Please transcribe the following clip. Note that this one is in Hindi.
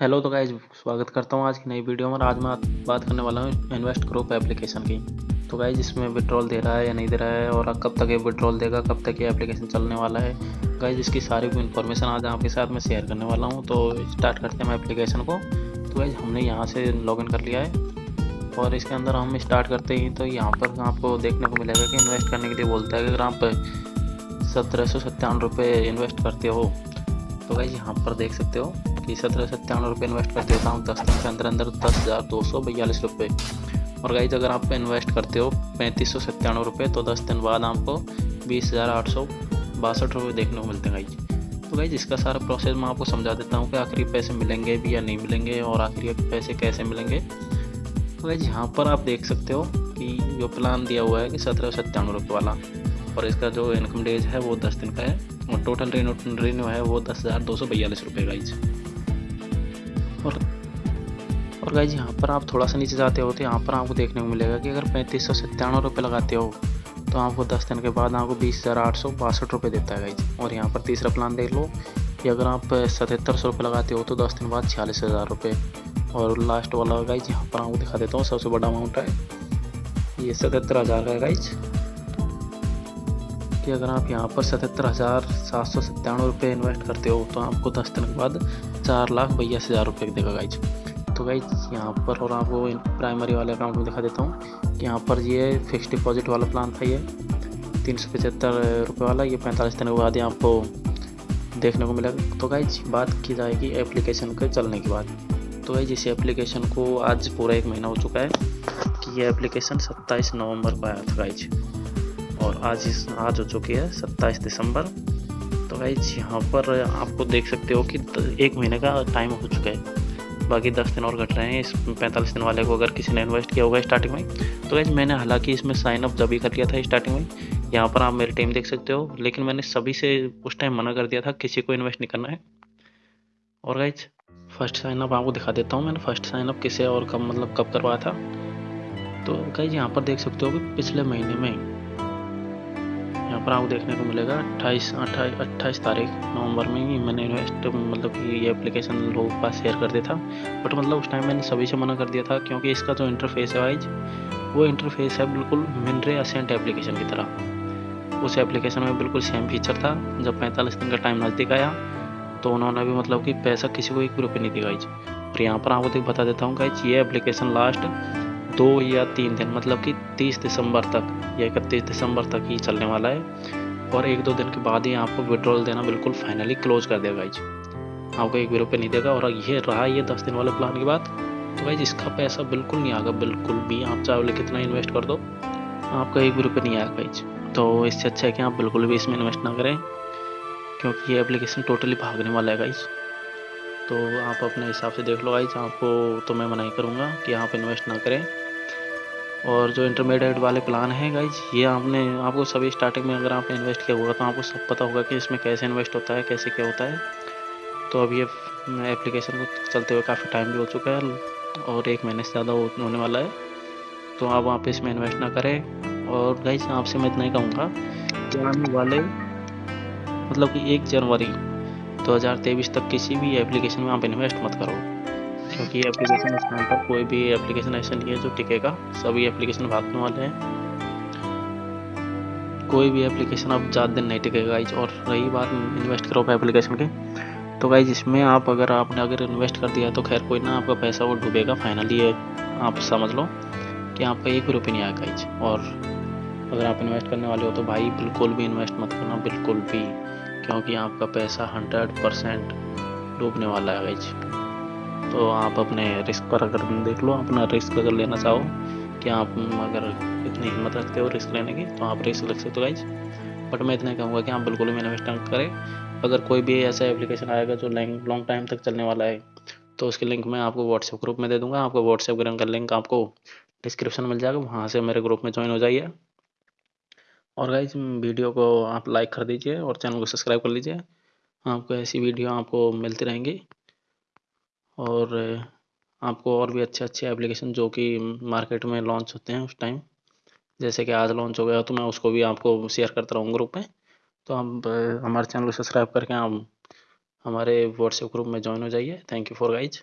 हेलो तो गाइज़ स्वागत करता हूँ आज की नई वीडियो में आज मैं बात करने वाला हूँ इन्वेस्ट ग्रुप एप्लीकेशन की। तो गाइज़ इसमें विड्रॉल दे रहा है या नहीं दे रहा है और कब तक ये विड्रॉल देगा, कब तक ये एप्लीकेशन चलने वाला है। गाइज़ इसकी सारी इन्फॉर्मेशन आज आपके साथ मैं शेयर करने वाला हूँ। तो स्टार्ट करते हैं एप्लीकेशन को। तो गाइज़ हमने यहाँ से लॉगिन कर लिया है और इसके अंदर हम स्टार्ट करते ही। तो यहाँ पर आपको देखने को मिलेगा कि इन्वेस्ट करने के लिए बोलता है अगर आप सत्रह सौ सत्तावन रुपये इन्वेस्ट करते हो तो गाइज़ यहाँ पर देख सकते हो। कि सत्रह सत्तावन रुपये इन्वेस्ट कर देता हूँ दस दिन के अंदर अंदर दस हज़ार दो सौ बयालीस रुपये। और गाइज़ अगर आप इन्वेस्ट करते हो पैंतीस सौ सत्तानवे रुपये तो दस दिन बाद आपको बीस हज़ार आठ सौ बासठ रुपये देखने को मिलते हैं गाइज़ तो गाइज़ इसका सारा प्रोसेस मैं आपको समझा देता हूँ कि आखिरी पैसे मिलेंगे भी या नहीं मिलेंगे, और आखिरी पैसे कैसे मिलेंगे। तो गाइज़ यहाँ पर आप देख सकते हो कि जो प्लान दिया हुआ है कि सत्रह सौ सत्तानवे रुपये वाला, और इसका जो इनकम डेज़ है वो दस दिन का है, और टोटल रेन्यू है वो दस हज़ार दो सौ बयालीस रुपये गाइज़ और और गाइज़ यहाँ पर आप थोड़ा सा नीचे जाते हो तो यहाँ पर आपको देखने को मिलेगा कि अगर पैंतीस सौ सत्तानवे रुपये लगाते हो तो आपको दस दिन के बाद आपको बीस हज़ार आठ सौ बासठ रुपये देता है गाइज़ और यहाँ पर तीसरा प्लान देख लो कि अगर आप सतहत्तर सौ रुपये लगाते हो तो दस दिन बाद छियालीस हज़ार रुपये और लास्ट वाला गाइज़ यहाँ पर आपको दिखा देता हूँ, सबसे बड़ा अमाउंट है। ये सतहत्तर हज़ार का गाइज़ कि अगर आप यहाँ पर सतहत्तर हज़ार सात सौ सत्तानवे रुपये इन्वेस्ट करते हो तो आपको दस दिन के बाद चार लाख बयासी हज़ार रुपये देगा गाइज़ तो गाइज़ यहाँ पर और आपको प्राइमरी वाले अकाउंट में दिखा देता हूँ यहाँ पर ये फिक्स डिपॉजिट वाला प्लान था ये, तीन सौ पचहत्तर रुपये वाला, ये पैंतालीस दिन के बाद ही आपको देखने को मिलेगा। तो गाइज़ बात की जाएगी एप्लीकेशन के चलने के बाद। तो गाइज़ इस एप्लीकेशन को आज पूरा एक महीना हो चुका है कि ये एप्लीकेशन सत्ताईस नवंबर को आया था गाइज़ और आज इस आज हो चुकी है सत्ताईस दिसंबर। तो गाइज़ यहाँ पर आपको देख सकते हो कि एक महीने का टाइम हो चुका है। बाकी दस दिन और घट रहे हैं। इस पैंतालीस दिन वाले को अगर किसी ने इन्वेस्ट किया होगा स्टार्टिंग में तो गाइज़ मैंने हालाँकि इसमें साइन अप जब ही कर लिया था स्टार्टिंग में। यहाँ पर आप मेरी टीम देख सकते हो, लेकिन मैंने सभी से उस टाइम मना कर दिया था, किसी को इन्वेस्ट नहीं करना है। और गाइज़ फ़र्स्ट साइन अप आपको दिखा देता हूँ मैंने फ़र्स्ट साइन अप किसे और कब मतलब कब करवाया था। तो गाइज़ यहाँ पर देख सकते हो कि पिछले महीने में आपको देखने को मिलेगा। अट्ठाईस अट्ठाईस अट्ठाईस तारीख, नवंबर में ही मैंने इन्वेस्ट मतलब ये एप्लीकेशन लोगों के पास शेयर कर दिया था। बट मतलब उस टाइम मैंने सभी से मना कर दिया था, क्योंकि इसका जो इंटरफेस है वाइज वो इंटरफेस है बिल्कुल मिनरे असेंट एप्लीकेशन की तरह। उस एप्लीकेशन में बिल्कुल सेम फीचर था, जब पैंतालीस दिन का टाइम नज़दीक आया तो उन्होंने भी मतलब कि पैसा किसी को एक रुपये नहीं दी गाइज़ और यहाँ पर आपको बता देता हूँ गाइज़ ये एप्लीकेशन लास्ट दो या तीन दिन मतलब कि तीस दिसंबर तक, या इकतीस दिसंबर तक ही चलने वाला है। और एक दो दिन के बाद ही आपको विड्रॉल देना बिल्कुल फाइनली क्लोज कर देगा गाइज़ आपको एक भी रुपये नहीं देगा, और ये रहा ये दस दिन वाले प्लान की बात तो गाइज़ इसका पैसा बिल्कुल नहीं आएगा, बिल्कुल भी, आप चाहे कितना इन्वेस्ट कर दो, आपका एक भी रुपये नहीं आएगा गाइज़ तो इससे अच्छा है कि आप बिल्कुल भी इसमें इन्वेस्ट ना करें, क्योंकि ये एप्लीकेशन टोटली भागने वाला है गाइज़ तो आप अपने हिसाब से देख लो गाइज़ आपको तो मैं मना ही करूँगा कि आप इन्वेस्ट ना करें। और जो इंटरमीडिएट वाले प्लान हैं गाइज़ ये आपने, आपको सभी स्टार्टिंग में अगर आपने इन्वेस्ट किया होगा तो आपको सब पता होगा कि इसमें कैसे इन्वेस्ट होता है, कैसे क्या होता है। तो अब ये एप्लीकेशन को चलते हुए काफ़ी टाइम भी हो चुका है, और एक महीने से ज़्यादा होने वाला है। तो आप वहाँ पे इसमें इन्वेस्ट ना करें, और गाइज़ आपसे मैं इतना ही कहूँगा कि आने वाले मतलब कि एक जनवरी 2023 तक किसी भी एप्लीकेशन में आप इन्वेस्ट मत करो। क्योंकि एप्लीकेशन इस टाइम पर कोई भी एप्लीकेशन ऐसा नहीं है जो टिकेगा। सभी एप्लीकेशन भागने वाले हैं। कोई भी एप्लीकेशन अब ज़्यादा दिन नहीं टिकेगा गाइज़ और रही बात इन्वेस्ट करो एप्लीकेशन की। तो गाइज़ इसमें आप अगर आपने अगर इन्वेस्ट कर दिया तो खैर कोई ना आपका पैसा वो डूबेगा। फाइनली ये आप समझ लो कि आपका एक रुपये नहीं आएगा गाइज़ और अगर आप इन्वेस्ट करने वाले हो तो भाई बिल्कुल भी इन्वेस्ट मत करना, बिल्कुल भी। क्योंकि आपका पैसा हंड्रेड परसेंट डूबने वाला है गाइज़ तो आप अपने रिस्क पर अगर देख लो, अपना रिस्क अगर लेना चाहो कि आप अगर इतनी हिम्मत रखते हो रिस्क लेने की तो आप रिस्क लग सकते हो गाइज़ बट मैं इतना कहूँगा कि आप बिल्कुल भी इन्वेस्ट करें। अगर कोई भी ऐसा एप्लीकेशन आएगा जो लॉन्ग टाइम तक चलने वाला है तो उसकी लिंक मैं आपको व्हाट्सएप ग्रुप में दे दूँगा। आपको व्हाट्सएप ग्रुप का लिंक आपको डिस्क्रिप्शन मिल जाएगा, वहाँ से मेरे ग्रुप में ज्वाइन हो जाइए। और गाइज़ वीडियो को आप लाइक कर दीजिए और चैनल को सब्सक्राइब कर लीजिए। आपको ऐसी वीडियो आपको मिलती रहेंगी। और आपको और भी अच्छे अच्छे एप्लीकेशन जो कि मार्केट में लॉन्च होते हैं उस टाइम जैसे कि आज लॉन्च हो गया तो मैं उसको भी आपको शेयर करता रहूँ ग्रुप में। तो आप हमारे चैनल को सब्सक्राइब करके आप हमारे व्हाट्सएप ग्रुप में ज्वाइन हो जाइए। Thank you for guys